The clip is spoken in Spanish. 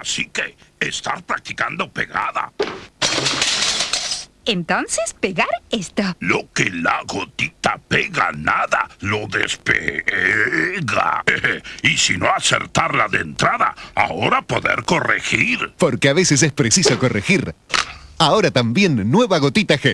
Así que estar practicando pegada. Entonces, pegar esto. Lo que la gotita pega nada, lo despega. y si no acertarla de entrada, ahora poder corregir. Porque a veces es preciso corregir. Ahora también nueva gotita G.